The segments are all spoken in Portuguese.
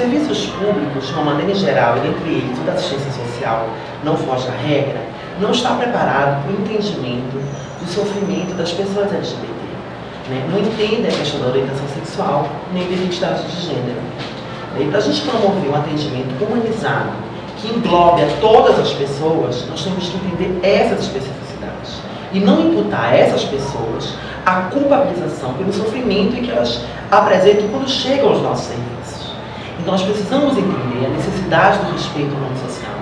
serviços públicos, de uma maneira geral, e entre eles o da assistência social, não foge à regra, não está preparado para o entendimento do sofrimento das pessoas LGBT. Né? Não entende a questão da orientação sexual, nem da identidade de gênero. E para a gente promover um atendimento humanizado, que englobe a todas as pessoas, nós temos que entender essas especificidades. E não imputar a essas pessoas a culpabilização pelo sofrimento que elas apresentam quando chegam aos nossos serviços. Então nós precisamos entender a necessidade do respeito ao social,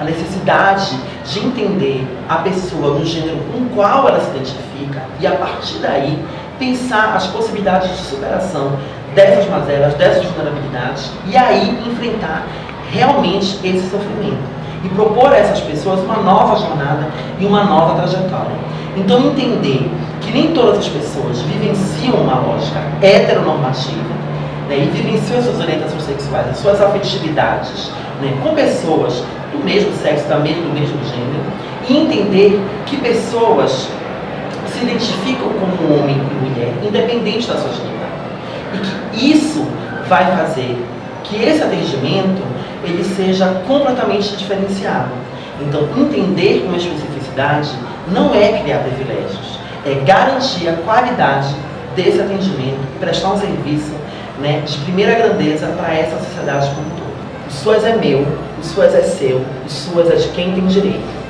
a necessidade de entender a pessoa no gênero com o qual ela se identifica e a partir daí pensar as possibilidades de superação dessas mazelas, dessas vulnerabilidades e aí enfrentar realmente esse sofrimento e propor a essas pessoas uma nova jornada e uma nova trajetória. Então entender que nem todas as pessoas vivenciam uma lógica heteronormativa né, e vivenciam suas orientações sexuais, as suas afetividades né, com pessoas do mesmo sexo, também do mesmo gênero, e entender que pessoas se identificam como homem e mulher, independente da sua genitalidade. E que isso vai fazer que esse atendimento ele seja completamente diferenciado. Então, entender com especificidade não é criar privilégios, é garantir a qualidade desse atendimento prestar um serviço né, de primeira grandeza para essa sociedade como um todo. O SUAS é meu, o SUAS é seu, o SUAS é de quem tem direito.